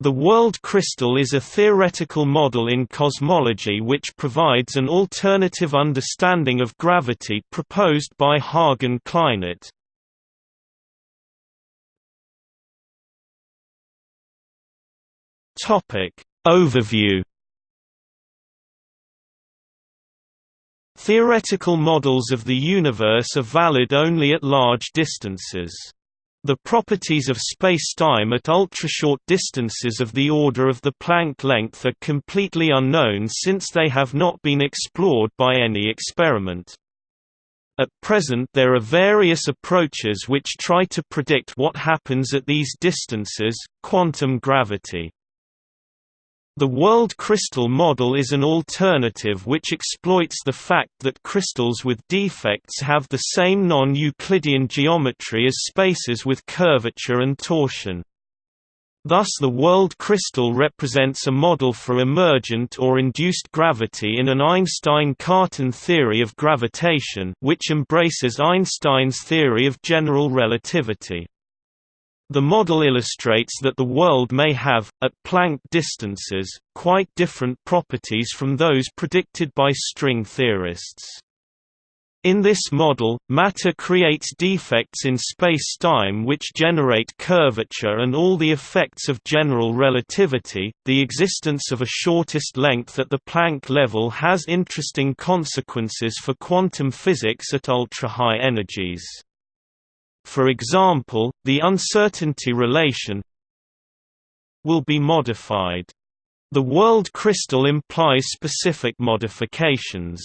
The world crystal is a theoretical model in cosmology which provides an alternative understanding of gravity proposed by Hagen Kleinert. Overview Theoretical models of the universe are valid only at large distances. The properties of spacetime at ultrashort distances of the order of the Planck length are completely unknown since they have not been explored by any experiment. At present there are various approaches which try to predict what happens at these distances, quantum gravity. The world crystal model is an alternative which exploits the fact that crystals with defects have the same non-Euclidean geometry as spaces with curvature and torsion. Thus the world crystal represents a model for emergent or induced gravity in an Einstein-Cartan theory of gravitation which embraces Einstein's theory of general relativity. The model illustrates that the world may have, at Planck distances, quite different properties from those predicted by string theorists. In this model, matter creates defects in space-time which generate curvature and all the effects of general relativity. The existence of a shortest length at the Planck level has interesting consequences for quantum physics at ultra-high energies. For example, the uncertainty relation will be modified. The world crystal implies specific modifications.